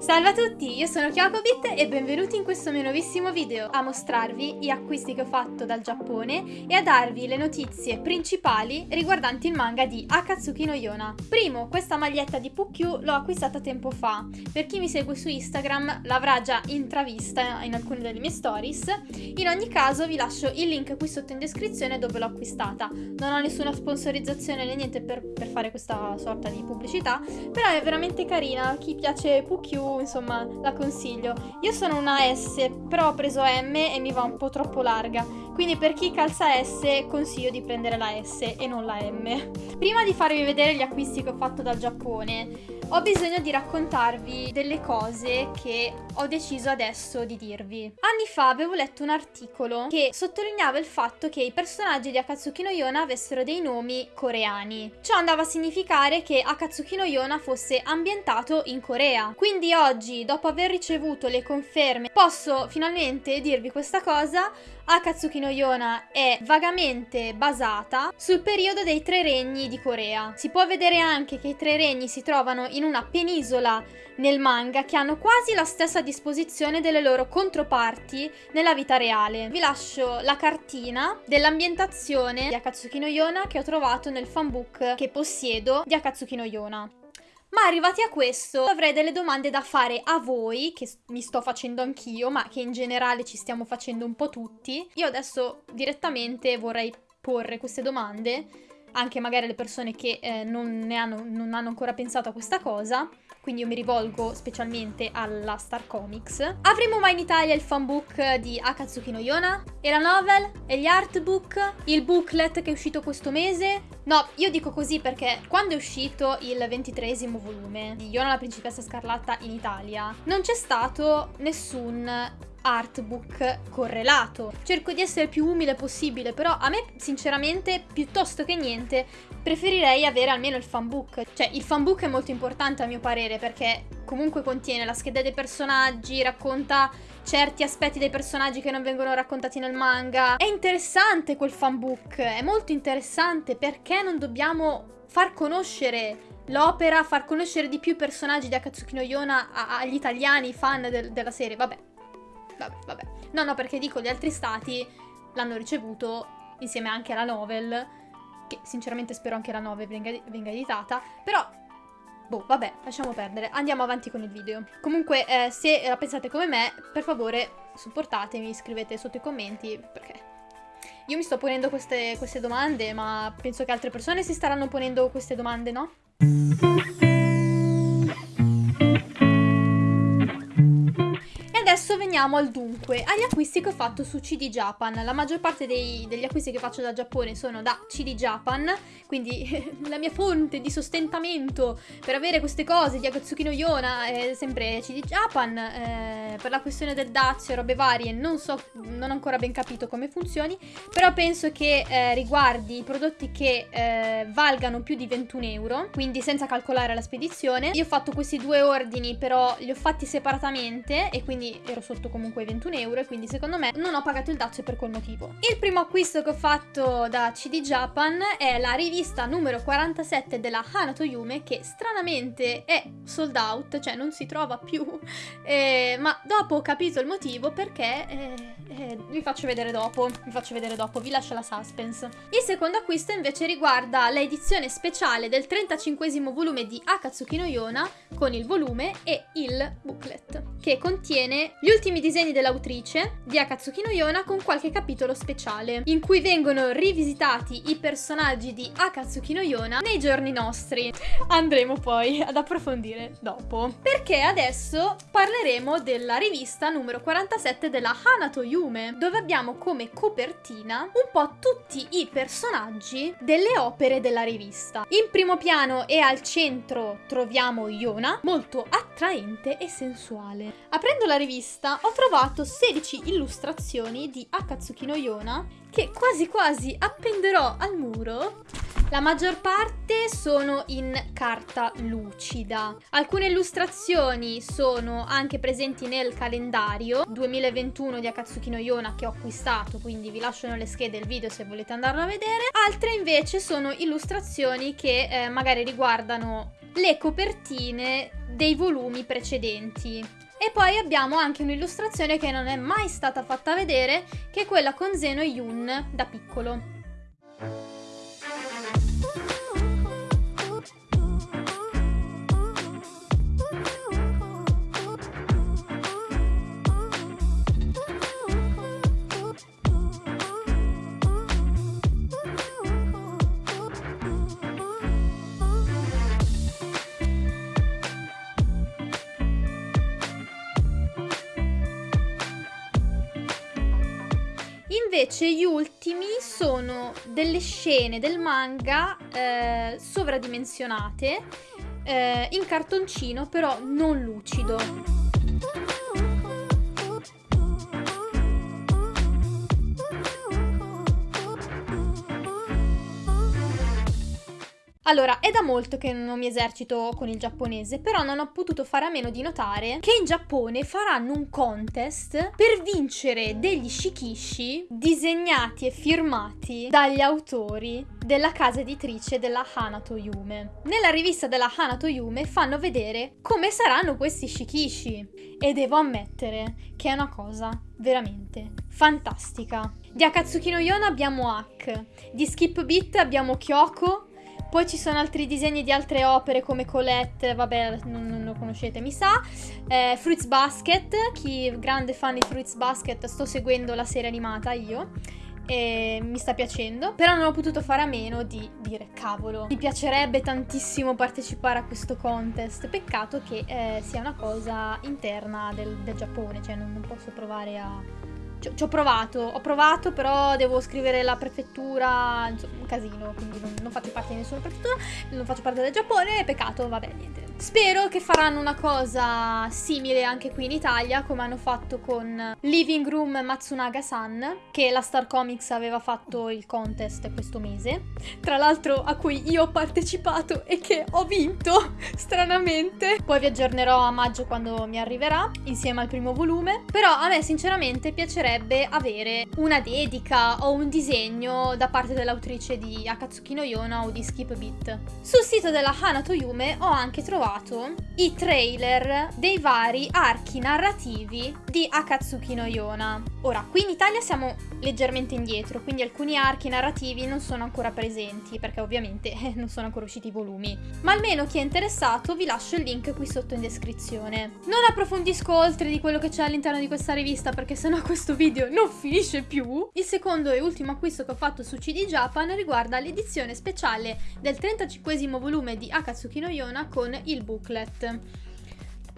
Salve a tutti, io sono Kyokobit e benvenuti in questo mio nuovissimo video a mostrarvi gli acquisti che ho fatto dal Giappone e a darvi le notizie principali riguardanti il manga di Akatsuki no Yona. Primo, questa maglietta di Pukyu l'ho acquistata tempo fa, per chi mi segue su Instagram l'avrà già intravista in alcune delle mie stories, in ogni caso vi lascio il link qui sotto in descrizione dove l'ho acquistata. Non ho nessuna sponsorizzazione né niente per, per fare questa sorta di pubblicità, però è veramente carina, chi piace Pukyu insomma la consiglio. Io sono una S, però ho preso M e mi va un po' troppo larga, quindi per chi calza S consiglio di prendere la S e non la M. Prima di farvi vedere gli acquisti che ho fatto dal Giappone, ho bisogno di raccontarvi delle cose che ho deciso adesso di dirvi. Anni fa avevo letto un articolo che sottolineava il fatto che i personaggi di Akatsuki no Yona avessero dei nomi coreani. Ciò andava a significare che Akatsuki no Yona fosse ambientato in Corea. Quindi oggi, dopo aver ricevuto le conferme, posso finalmente dirvi questa cosa Akatsuki no Yona è vagamente basata sul periodo dei tre regni di Corea. Si può vedere anche che i tre regni si trovano in una penisola nel manga che hanno quasi la stessa disposizione delle loro controparti nella vita reale. Vi lascio la cartina dell'ambientazione di Akatsuki no Yona che ho trovato nel fanbook che possiedo di Akatsuki no Yona. Ma arrivati a questo avrei delle domande da fare a voi, che mi sto facendo anch'io, ma che in generale ci stiamo facendo un po' tutti. Io adesso direttamente vorrei porre queste domande, anche magari alle persone che eh, non, hanno, non hanno ancora pensato a questa cosa quindi io mi rivolgo specialmente alla Star Comics. Avremo mai in Italia il fanbook di Akatsuki no Yona? E la novel? E gli artbook? Il booklet che è uscito questo mese? No, io dico così perché quando è uscito il ventitresimo volume di Yona la principessa scarlatta in Italia, non c'è stato nessun artbook correlato. Cerco di essere il più umile possibile, però a me sinceramente piuttosto che niente preferirei avere almeno il fanbook. Cioè il fanbook è molto importante a mio parere perché comunque contiene la scheda dei personaggi, racconta certi aspetti dei personaggi che non vengono raccontati nel manga. È interessante quel fanbook, è molto interessante perché non dobbiamo far conoscere l'opera, far conoscere di più i personaggi di Akatsuki no Yona agli italiani, fan del, della serie, vabbè vabbè, vabbè. No, no, perché dico, gli altri stati l'hanno ricevuto insieme anche alla novel, che sinceramente spero anche la novel venga, venga editata, però... Boh, vabbè, lasciamo perdere. Andiamo avanti con il video. Comunque, eh, se la pensate come me, per favore, supportatemi, scrivete sotto i commenti, perché... Io mi sto ponendo queste, queste domande, ma penso che altre persone si staranno ponendo queste domande, no? Adesso veniamo al dunque, agli acquisti che ho fatto su CD Japan. La maggior parte dei, degli acquisti che faccio da Giappone sono da CD Japan, quindi la mia fonte di sostentamento per avere queste cose di Akatsuki no Yona è sempre CD Japan. Eh, per la questione del dazio e robe varie non so, non ho ancora ben capito come funzioni, però penso che eh, riguardi i prodotti che eh, valgano più di 21 euro, quindi senza calcolare la spedizione. Io ho fatto questi due ordini, però li ho fatti separatamente e quindi ero sotto comunque i 21 euro e quindi secondo me non ho pagato il dazio per quel motivo. Il primo acquisto che ho fatto da CD Japan è la rivista numero 47 della Hanato Yume che stranamente è sold out, cioè non si trova più, eh, ma dopo ho capito il motivo perché eh, eh, vi faccio vedere dopo, vi faccio vedere dopo, vi lascio la suspense. Il secondo acquisto invece riguarda l'edizione speciale del 35 volume di Akatsuki no Yona con il volume e il booklet che contiene gli ultimi disegni dell'autrice di Akatsuki no Yona con qualche capitolo speciale, in cui vengono rivisitati i personaggi di Akatsuki no Yona nei giorni nostri. Andremo poi ad approfondire dopo. Perché adesso parleremo della rivista numero 47 della Hanato Yume, dove abbiamo come copertina un po' tutti i personaggi delle opere della rivista. In primo piano e al centro troviamo Yona, molto attraente e sensuale. Aprendo la rivista rivista ho trovato 16 illustrazioni di Akatsuki no Yona che quasi quasi appenderò al muro. La maggior parte sono in carta lucida. Alcune illustrazioni sono anche presenti nel calendario 2021 di Akatsuki no Yona che ho acquistato, quindi vi lascio nelle schede il video se volete andarlo a vedere. Altre invece sono illustrazioni che eh, magari riguardano le copertine dei volumi precedenti. E poi abbiamo anche un'illustrazione che non è mai stata fatta vedere, che è quella con Zeno Yun da piccolo. Invece gli ultimi sono delle scene del manga eh, sovradimensionate eh, in cartoncino però non lucido. Allora, è da molto che non mi esercito con il giapponese, però non ho potuto fare a meno di notare che in Giappone faranno un contest per vincere degli shikishi disegnati e firmati dagli autori della casa editrice della Hanato Yume. Nella rivista della Hanato Yume fanno vedere come saranno questi shikishi e devo ammettere che è una cosa veramente fantastica. Di Akatsuki no Yona abbiamo Hack, di Skip Beat abbiamo Kyoko poi ci sono altri disegni di altre opere come Colette, vabbè, non, non lo conoscete, mi sa. Eh, Fruits Basket, chi è grande fan di Fruits Basket, sto seguendo la serie animata io e mi sta piacendo, però non ho potuto fare a meno di dire cavolo, mi piacerebbe tantissimo partecipare a questo contest, peccato che eh, sia una cosa interna del, del Giappone, cioè non, non posso provare a ci, ci, ho provato, ho provato, però devo scrivere la prefettura, insomma, un casino, quindi non, non, faccio parte di nessuna prefettura, non faccio parte del Giappone, peccato, vabbè, niente. Spero che faranno una cosa simile anche qui in Italia, come hanno fatto con Living Room Matsunaga-san, che la Star Comics aveva fatto il contest questo mese, tra l'altro a cui io ho partecipato e che ho vinto, stranamente. Poi vi aggiornerò a maggio quando mi arriverà, insieme al primo volume, però a me sinceramente piacerebbe avere una dedica o un disegno da parte dell'autrice di Akatsuki no Yona o di Skip Beat. Sul sito della Hanato Yume ho anche trovato i trailer dei vari archi narrativi di Akatsuki no Yona. Ora, qui in Italia siamo leggermente indietro, quindi alcuni archi narrativi non sono ancora presenti, perché ovviamente non sono ancora usciti i volumi. Ma almeno chi è interessato vi lascio il link qui sotto in descrizione. Non approfondisco oltre di quello che c'è all'interno di questa rivista, perché sennò questo video non finisce più. Il secondo e ultimo acquisto che ho fatto su CD Japan riguarda l'edizione speciale del 35 volume di Akatsuki no Yona con il booklet.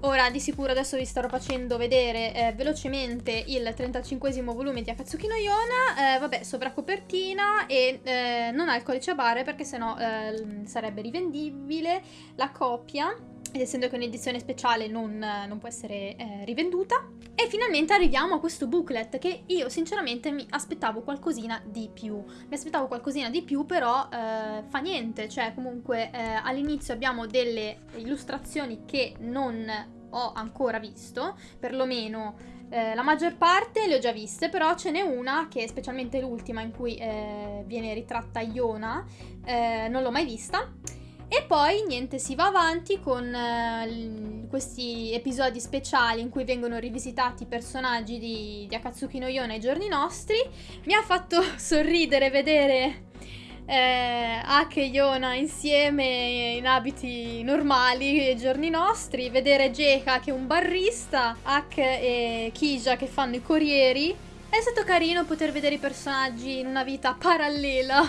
Ora di sicuro adesso vi starò facendo vedere eh, velocemente il 35 volume di Akatsuki no Yona, eh, vabbè sovracopertina e eh, non ha il codice a barre perché sennò eh, sarebbe rivendibile la copia ed essendo che è un'edizione speciale non, non, può essere eh, rivenduta. E finalmente arriviamo a questo booklet che io sinceramente mi aspettavo qualcosina di più. Mi aspettavo qualcosina di più però eh, fa niente, cioè comunque eh, all'inizio abbiamo delle illustrazioni che non ho ancora visto, perlomeno eh, la maggior parte le ho già viste, però ce n'è una che è specialmente l'ultima in cui eh, viene ritratta Iona, eh, non l'ho mai vista. E poi niente, si va avanti con uh, questi episodi speciali in cui vengono rivisitati i personaggi di, di Akatsuki no Yona ai giorni nostri. Mi ha fatto sorridere vedere eh, Hak e Yona insieme in abiti normali ai giorni nostri, vedere Jeka che è un barrista, Hak e Kija che fanno i corrieri è stato carino poter vedere i personaggi in una vita parallela,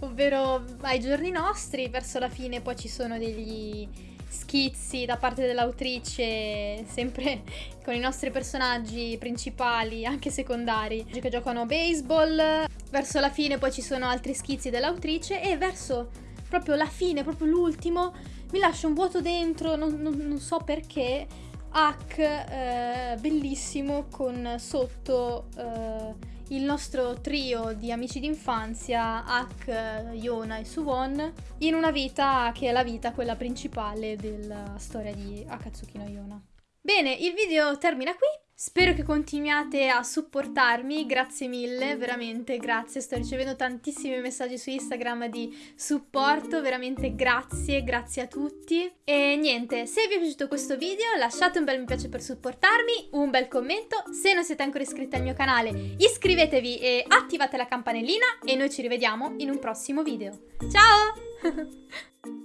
ovvero ai giorni nostri, verso la fine poi ci sono degli schizzi da parte dell'autrice, sempre con i nostri personaggi principali, anche secondari, che giocano baseball. Verso la fine poi ci sono altri schizzi dell'autrice e verso proprio la fine, proprio l'ultimo, mi lascia un vuoto dentro, non, non, non so perché hack eh, bellissimo con sotto eh, il nostro trio di amici d'infanzia, Hack, Yona e Suwon, in una vita che è la vita quella principale della storia di Akatsuki no Yona. Bene, il video termina qui. Spero che continuiate a supportarmi, grazie mille, veramente grazie, sto ricevendo tantissimi messaggi su Instagram di supporto, veramente grazie, grazie a tutti. E niente, se vi è piaciuto questo video lasciate un bel mi piace per supportarmi, un bel commento, se non siete ancora iscritti al mio canale iscrivetevi e attivate la campanellina e noi ci rivediamo in un prossimo video. Ciao!